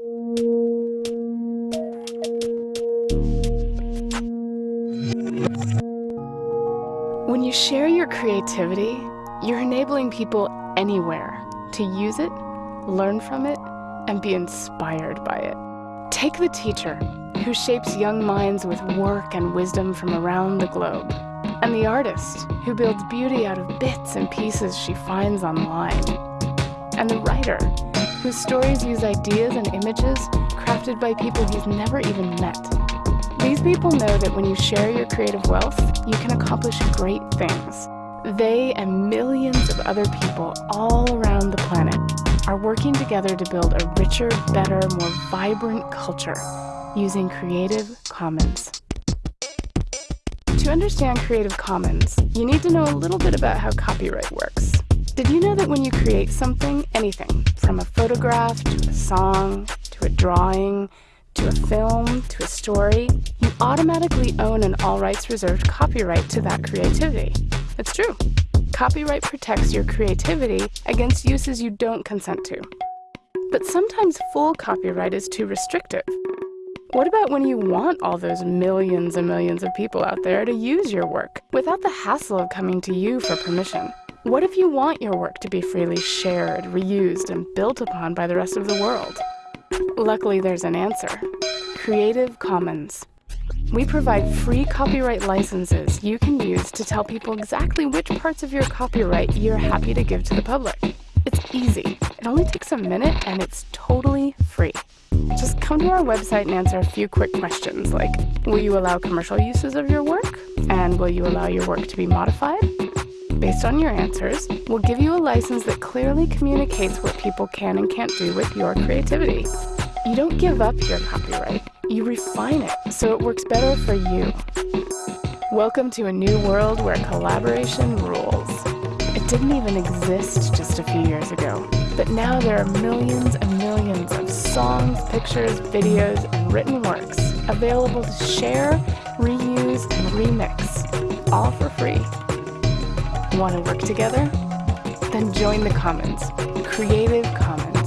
When you share your creativity, you're enabling people anywhere to use it, learn from it, and be inspired by it. Take the teacher, who shapes young minds with work and wisdom from around the globe, and the artist, who builds beauty out of bits and pieces she finds online, and the writer, whose stories use ideas and images crafted by people he's never even met. These people know that when you share your creative wealth, you can accomplish great things. They and millions of other people all around the planet are working together to build a richer, better, more vibrant culture using Creative Commons. To understand Creative Commons, you need to know a little bit about how copyright works. That when you create something, anything, from a photograph to a song to a drawing to a film to a story, you automatically own an all rights reserved copyright to that creativity? It's true. Copyright protects your creativity against uses you don't consent to. But sometimes full copyright is too restrictive. What about when you want all those millions and millions of people out there to use your work without the hassle of coming to you for permission? What if you want your work to be freely shared, reused, and built upon by the rest of the world? Luckily, there's an answer. Creative Commons. We provide free copyright licenses you can use to tell people exactly which parts of your copyright you're happy to give to the public. It's easy. It only takes a minute and it's totally free. Just come to our website and answer a few quick questions like, will you allow commercial uses of your work? And will you allow your work to be modified? Based on your answers, we'll give you a license that clearly communicates what people can and can't do with your creativity. You don't give up your copyright, you refine it so it works better for you. Welcome to a new world where collaboration rules. It didn't even exist just a few years ago, but now there are millions and millions of songs, pictures, videos, and written works available to share, reuse, and remix, all for free. Want to work together? Then join the Commons. Creative Commons.